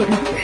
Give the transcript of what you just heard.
一。